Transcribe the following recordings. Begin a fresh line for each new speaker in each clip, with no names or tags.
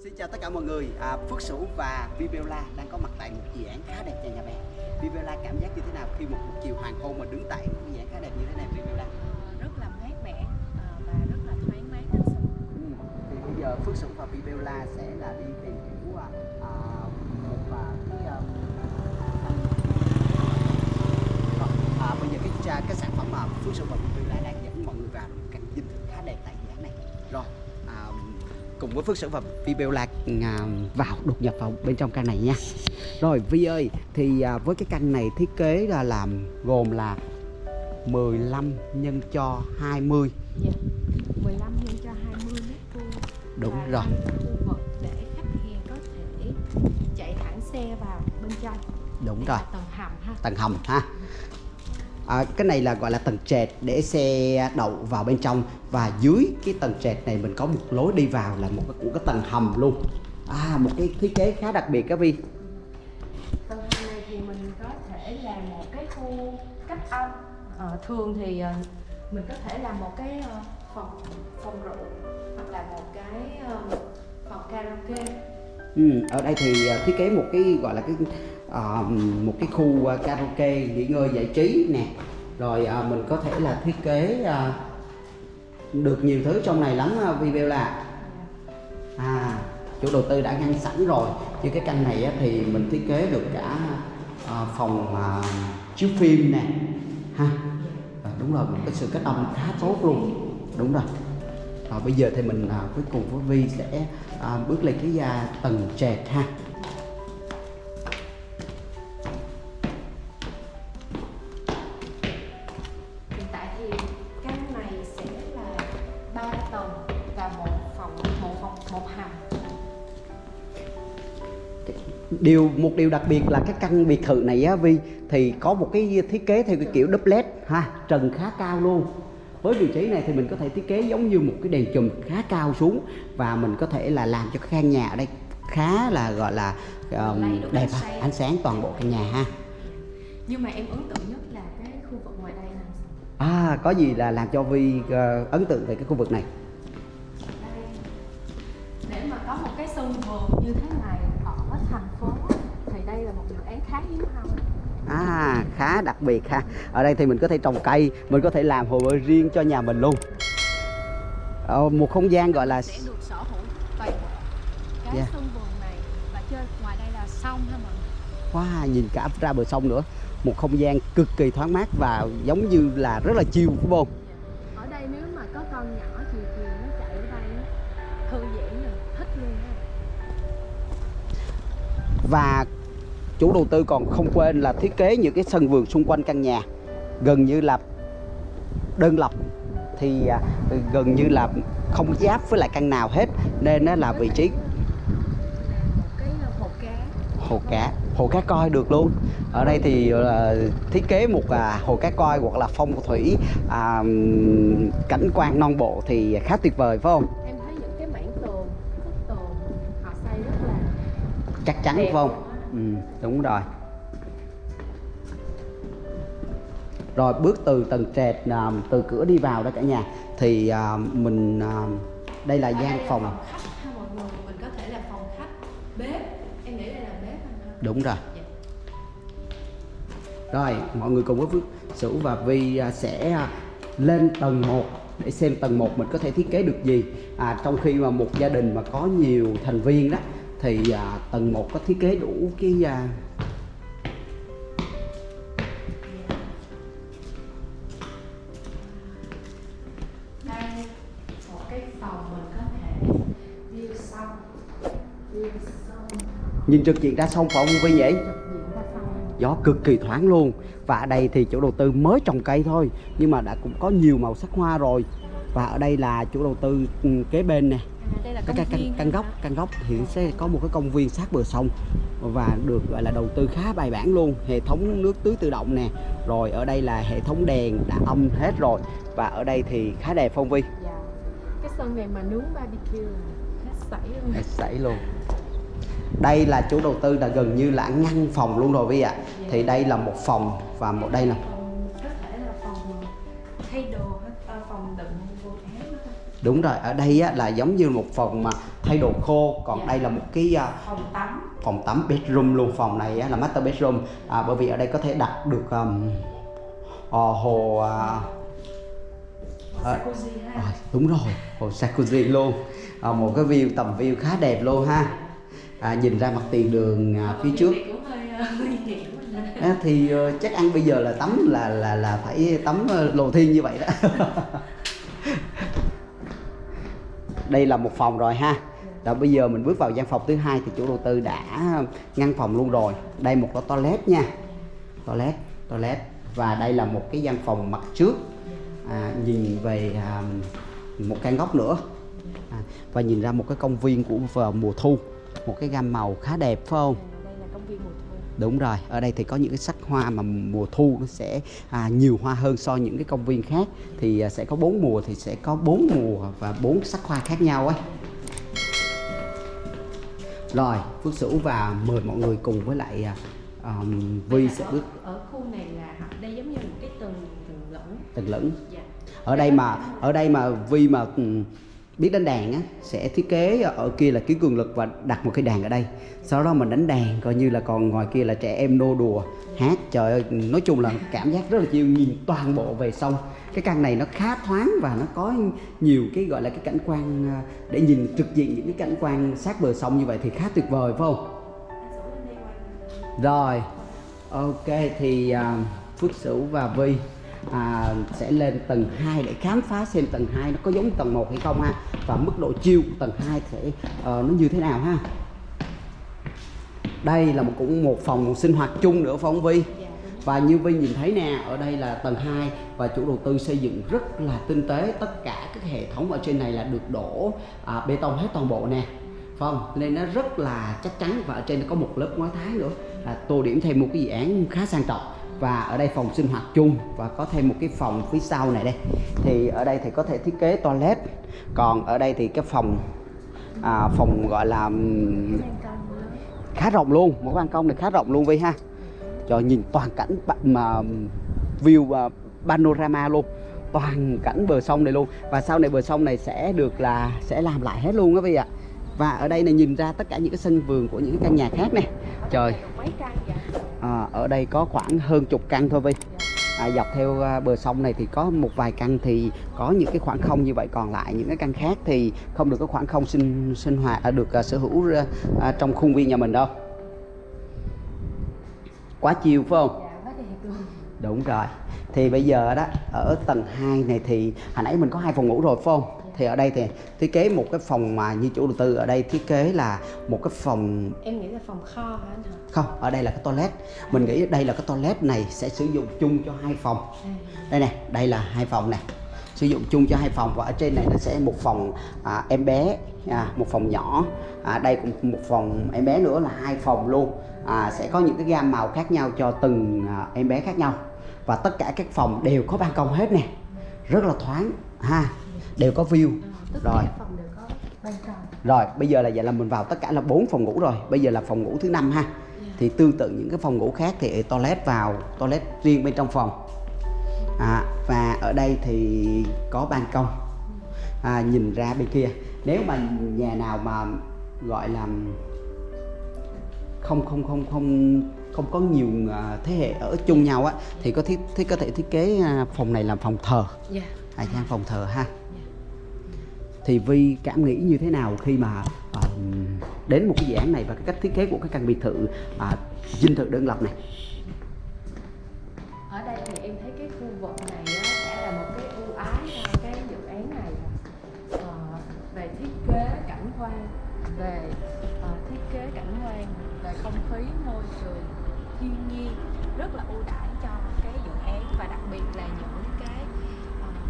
Xin chào tất cả mọi người, à, Phước Sửu và Viviola đang có mặt tại một dự án khá đẹp cho nhà bè Viviola cảm giác như thế nào khi một buổi chiều hoàng hôn mà đứng tại một dự án khá đẹp như thế này Viviola?
rất là mát mẻ ờ, và rất là thoáng mát anh Sinh.
Ừ. Thì bây giờ Phước Sửu và Viviola sẽ là đi tìm hiểu à, à, một à, cái à, à, bây giờ cái cha- cái sản phẩm mà Phước Sửu và Viviola đang dẫn mọi người vào là một căn dinh thự khá đẹp tại dự án này Rồi, à, với Phước Sửu và Viviola à, vào đột nhập vào bên trong căn này nha Rồi Vi ơi, thì à, với cái căn này thiết kế là làm gồm là 15 nhân cho 20
Dạ. 15 nhân cho 20 mét vuông.
Đúng rồi.
khu vực để khách hàng có thể chạy thẳng xe vào bên trong.
Đúng
Đây
rồi
tầng hầm ha.
tầng hầm ha à, cái này là gọi là tầng trệt để xe đậu vào bên trong và dưới cái tầng trệt này mình có một lối đi vào là một cái của cái tầng hầm luôn à một cái thiết kế khá đặc biệt các vi
Tầng hầm này thì mình có thể làm một cái khu cách âm. Ờ, thường thì ờ, mình có thể làm một cái ờ, phòng phòng rượu hoặc là một cái phòng karaoke.
ừ, ở đây thì à, thiết kế một cái gọi là cái à, một cái khu ờ, karaoke nghỉ ngơi giải trí nè. Rồi à, mình có thể là thiết kế à, được nhiều thứ trong này lắm à, Vivella à chủ đầu tư đã ngăn sẵn rồi. Như cái căn này á, thì mình thiết kế được cả à, phòng à, chiếu phim nè. Ha à, đúng rồi một cái sự kết âm khá tốt luôn. Đúng rồi. À, bây giờ thì mình à, cuối cùng với Vi sẽ à, bước lên cái à, tầng trệt ha.
Một hầm.
điều một điều đặc biệt là cái căn biệt thự này á Vi thì có một cái thiết kế theo cái kiểu doublet ha trần khá cao luôn với vị trí này thì mình có thể thiết kế giống như một cái đèn chùm khá cao xuống và mình có thể là làm cho cái căn nhà ở đây khá là gọi là um, đẹp
ánh sáng.
ánh sáng toàn bộ căn nhà ha
Nhưng mà em ấn tượng nhất là cái khu vực ngoài đây nè.
à có gì là làm cho Vi ờ, ấn tượng về cái khu vực này
sân vườn như thế này ở thành phố thì đây là một dự án khá hiếm hoi.
À khá đặc biệt ha Ở đây thì mình có thể trồng cây Mình có thể làm hồ bơi riêng cho nhà mình luôn ờ, Một không gian gọi là
sẽ được sở hữu toàn bộ cái
Dạ.
sân vườn này và trên ngoài đây là sông ha mọi người.
Wow nhìn cả ra bờ sông nữa Một không gian cực kỳ thoáng mát và giống như là rất là chill phải không
Ở đây nếu mà có con nhỏ
Và chủ đầu tư còn không quên là thiết kế những cái sân vườn xung quanh căn nhà. Gần như là đơn lập. Thì à, gần như là không giáp với lại căn nào hết. Nên nó là vị trí
cái hồ cá.
Hồ cá. Coi được luôn. Ở đây thì ờ, thiết kế một à, hồ cá coi hoặc là phong thủy ừm, cảnh quan non bộ thì khá tuyệt vời phải không chắc chắn
Đẹp
không? Ừ, đúng rồi. Rồi bước từ tầng trệt à, từ cửa đi vào đó cả nhà. Thì à, mình à, đây là gian phòng.
Khách ha mọi người? Mình có thể là phòng khách bếp. Em nghĩ đây là bếp
đúng rồi.
Dạ.
Rồi, mọi người cùng với Phước Sửu và Vi sẽ lên tầng 1 để xem tầng 1 mình có thể thiết kế được gì. À, trong khi mà một gia đình mà có nhiều thành viên đó thì à, tầng 1 có thiết kế đủ cái à, nhìn trực diện ra sông phải không Vi nhỉ? Gió cực kỳ thoáng luôn. Và ở đây thì chủ đầu tư mới trồng cây thôi nhưng mà đã cũng có nhiều màu sắc hoa rồi. Và ở đây là chủ đầu tư ừ, kế bên nè
đây là công
căn, căn, căn góc căn góc thì sẽ có một cái công viên sát bờ sông và được gọi là đầu tư khá bài bản luôn. Hệ thống nước tưới tự động nè rồi ở đây là hệ thống đèn đã âm hết rồi và ở đây thì khá đẹp phong vi
dạ. Cái sân này mà nướng barbecue hết sảy luôn.
Hết sảy luôn. Đây là chủ đầu tư là gần như là ngăn phòng luôn rồi Vi ạ. Thì đây là một phòng và một đây là đúng rồi ở đây á, là giống như một phòng mà thay đồ khô còn
Dạ.
đây là một cái à,
phòng tắm.
phòng tắm bedroom luôn phòng này á, là master bedroom. À, bởi vì ở đây có thể đặt được um, ờ, hồ
jacuzzi ha.
Rồi, đúng rồi, hồ jacuzzi luôn. À, Một cái view, tầm view khá đẹp luôn ha. À, Nhìn ra mặt tiền đường à, phía trước. à, Thì ờ, chắc ăn bây giờ là tắm là là là phải tắm ờ, lồ thiên như vậy đó Đây là một phòng rồi ha. Đó, bây giờ mình bước vào gian phòng thứ hai thì chủ đầu tư đã ngăn phòng luôn rồi. Đây một cái toilet nha. Toilet, toilet. Và đây là một cái gian phòng mặt trước. À, nhìn về à, một căn góc nữa. À, và nhìn ra một cái công viên của vào mùa thu. Một cái gam màu khá đẹp phải không?
Đây là công viên mùa thu
đúng rồi ở đây thì có những cái sắc hoa mà mùa thu nó sẽ à, nhiều hoa hơn so với những cái công viên khác. Thì à, sẽ có bốn mùa thì sẽ có bốn mùa và bốn sắc hoa khác nhau ấy. Rồi Phước Sửu và mời mọi người cùng với lại à, um, Vi sẽ bước
ở khu này là đây giống như một cái tầng tầng lẫn
tầng lẫn
dạ.
Ở đây mà ở đây mà Vi mà biết đánh đàn á sẽ thiết kế ở kia là kiếm cường lực và đặt một cái đàn ở đây. Sau đó mình đánh đàn coi như là còn ngoài kia là trẻ em nô đùa hát. Trời ơi nói chung là cảm giác rất là chiêu nhìn toàn bộ về sông cái căn này nó khá thoáng và nó có nhiều cái gọi là cái cảnh quan à, để nhìn trực diện những cái cảnh quan sát bờ sông như vậy thì khá tuyệt vời phải không? Rồi ok thì uh, Phước Sửu và Vi à, sẽ lên tầng 2 để khám phá xem tầng 2 nó có giống tầng 1 hay không ha. Và mức độ chiêu của tầng 2 sẽ ờ, nó như thế nào ha? Đây là một cũng một phòng sinh hoạt chung nữa không Vi
dạ
và như Vi nhìn thấy nè ở đây là tầng 2 và chủ đầu tư xây dựng rất là tinh tế. Tất cả các hệ thống ở trên này là được đổ à, bê tông hết toàn bộ nè. Không? Nên nó rất là chắc chắn và ở trên có một lớp ngói thái nữa. Là tô điểm thêm một cái dự án khá sang trọng và ở đây phòng sinh hoạt chung và có thêm một cái phòng phía sau này đây. Thì ở đây thì có thể thiết kế toilet còn ở đây thì cái phòng à, phòng gọi là khá rộng luôn một ban công này khá rộng luôn Vi ha. Cho nhìn toàn cảnh mà view uh, panorama luôn toàn cảnh bờ sông này luôn. Và sau này bờ sông này sẽ được là sẽ làm lại hết luôn đó Vi ạ. Và ở đây này nhìn ra tất cả những cái sân vườn của những cái căn nhà khác nè trời.
mấy căn
à, ở đây có khoảng hơn chục căn thôi Vi à, dọc theo à, bờ sông này thì có một vài căn thì có những cái khoảng không như vậy. Còn lại những cái căn khác thì không được có khoảng không sinh sinh hoạt à, được à, sở hữu à, à, trong khuôn viên nhà mình đâu. Quá chiều phải không?
Dạ
đúng rồi. Thì bây giờ đó ở tầng 2 này thì hồi nãy mình có hai phòng ngủ rồi phải không thì ở đây thì thiết kế một cái phòng mà như chủ đầu tư ở đây thiết kế là một cái phòng
em nghĩ là phòng kho hả anh hả
không ở đây là cái toilet. Mình nghĩ đây là cái toilet này sẽ sử dụng chung cho hai phòng.
À,
đây nè đây là hai phòng nè. Sử dụng chung cho hai phòng và ở trên này nó sẽ một phòng à, em bé à, một phòng nhỏ. À, đây cũng một phòng em bé nữa là hai phòng luôn. À, sẽ có những cái gam màu khác nhau cho từng à, em bé khác nhau. Và tất cả các phòng đều có ban công hết nè. Rất là thoáng ha đều có view. Rồi. rồi bây giờ là vậy là mình vào tất cả là bốn phòng ngủ rồi. Bây giờ là phòng ngủ thứ năm ha. Thì tương tự những cái phòng ngủ khác thì toilet vào toilet riêng bên trong phòng. À, và ở đây thì có ban công à, nhìn ra bên kia. Nếu mà nhà nào mà gọi là không không không không không có nhiều à, thế hệ ở chung nhau á thì có thiết, thiết có thể thiết kế à, phòng này làm phòng thờ.
Dạ
à, gian phòng thờ ha. Thì Vi cảm nghĩ như thế nào khi mà à, đến một cái dự án này và cái cách thiết kế của cái căn biệt thự à, dinh thự đơn lập này?
Ở đây thì em thấy cái khu vực này á, sẽ là một cái ưu ái cho cái dự án này. À, về thiết kế cảnh quan về à, thiết kế cảnh quan về không khí môi trường thiên nhiên rất là ưu đãi cho cái dự án và đặc biệt là những cái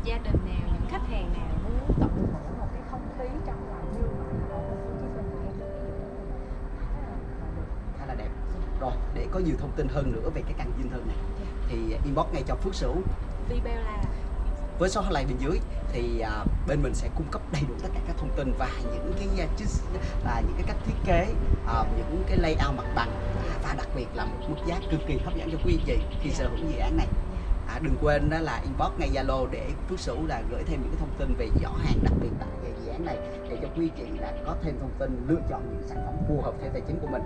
gia đình nào những khách hàng nào muốn tận hưởng một cái không khí trong lành như vậy ở thành phố Hồ Chí Minh thì em thấy cái dự án này khá là, là
là đẹp. Rồi để có nhiều thông tin hơn nữa về cái căn dinh thự này thì inbox ngay cho Phước Sửu.
Vibella
với số hotline bên dưới thì à, bên mình sẽ cung cấp đầy đủ tất cả các thông tin và những cái là những cái cách thiết kế à, những cái layout mặt bằng à, và đặc biệt là một mức giá cực kỳ hấp dẫn cho quý chị khi sở hữu dự án này à, đừng quên đó là inbox ngay zalo để phước sửu là gửi thêm những cái thông tin về giỏ hàng đặc biệt tại về dự án này để cho quý chị là có thêm thông tin lựa chọn những sản phẩm phù hợp theo tài chính của mình.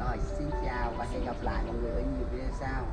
Rồi xin chào và hẹn gặp lại mọi người ở nhiều video sau.